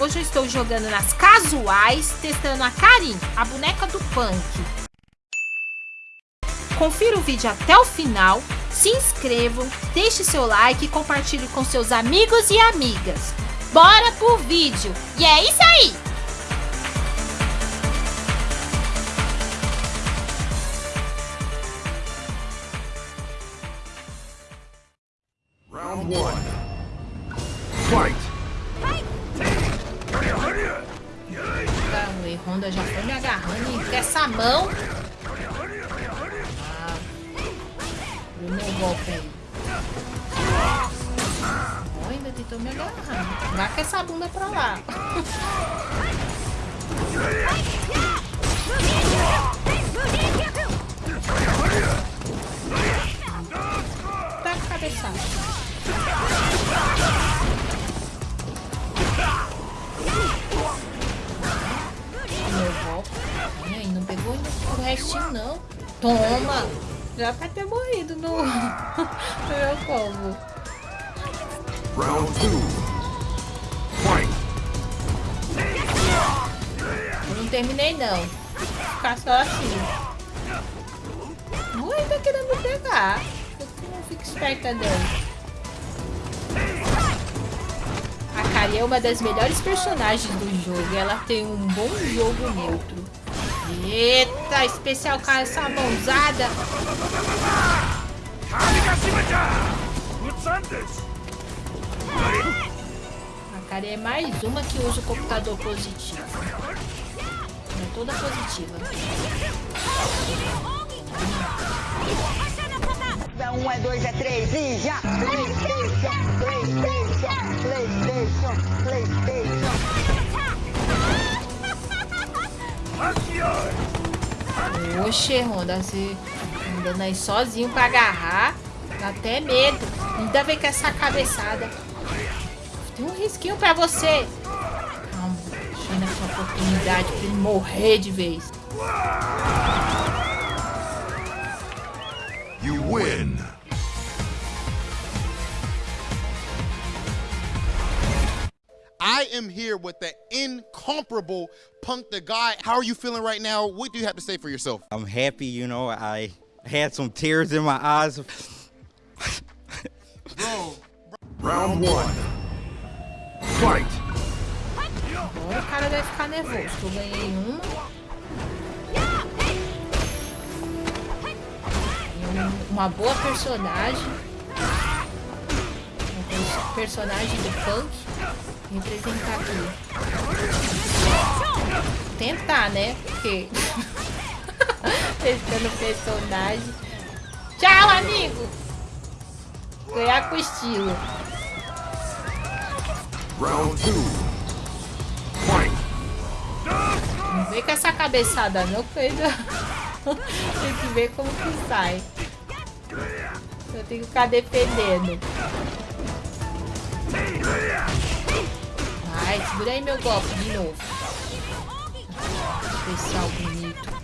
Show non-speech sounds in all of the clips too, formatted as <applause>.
Hoje eu estou jogando nas casuais, testando a Karin, a boneca do punk. Confira o vídeo até o final, se inscrevam, deixe seu like e compartilhe com seus amigos e amigas. Bora pro vídeo! E é isso aí! Round one. Fight! Tá, o Honda já foi me agarrando e essa mão. Ah, o meu golpe aí. Oh, ainda tentou me agarrar. Vai com essa bunda pra lá. <laughs> <laughs> Aí, não pegou ainda o restinho, não. Toma! Já vai ter morrido no, <laughs> no meu combo. Round two. Fight! Eu não terminei, não. Ficar só assim. Ui, tá querendo me pegar. Eu não fico esperta, não. É uma das melhores personagens do jogo. Ela tem um bom jogo neutro. Eita, especial com essa mãozada. A Kari é mais uma que usa o computador positivo. É toda positiva. É um, é dois, é três e já! Oxe, Honda, você andando aí sozinho pra agarrar. Dá até medo. Ainda vem com essa cabeçada. Tem um risquinho pra você. Calma, deixa essa oportunidade pra ele morrer de vez. You win! I am here with the incomparable Punk the Guy. How are you feeling right now? What do you have to say for yourself? I'm happy, you know. I had some tears in my eyes. Round one. Fight! O cara vai ficar nervoso. Eu ganhei. Um- uma boa personagem. Pers- personagem do punk. Representar aqui. Tentar, né? Porque. <laughs> Testando personagem. Tchau, amigo! Ganhar com estilo. Round two. Fight! Não vem com essa cabeçada não, ainda <laughs> tem que ver como que sai. Eu tenho que ficar defendendo. Vai, segura aí meu golpe de novo. Especial bonito.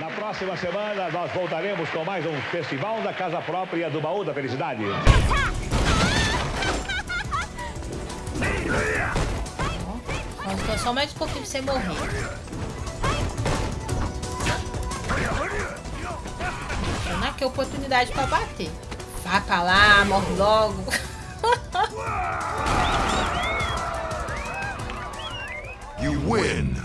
Na próxima semana, nós voltaremos com mais um Festival da Casa Própria do Baú da Felicidade. Só mais um pouquinho pra você morrer. Não que oportunidade pra bater. Vai pra lá, morre logo. <laughs> You win!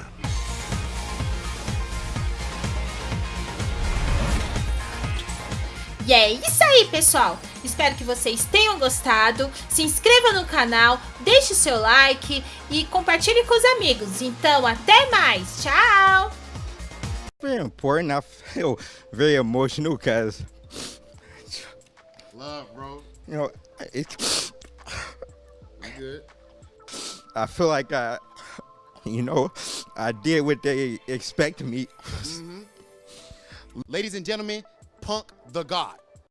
E é isso aí, pessoal. Espero que vocês tenham gostado. Se inscreva no canal, deixe seu like e compartilhe com os amigos. Então, até mais. Tchau! Very important. I feel <laughs> very emotional because, Love, bro. you know, it, You good? I feel like I, you know, I did what they expect me. Ladies and gentlemen, Punk the God.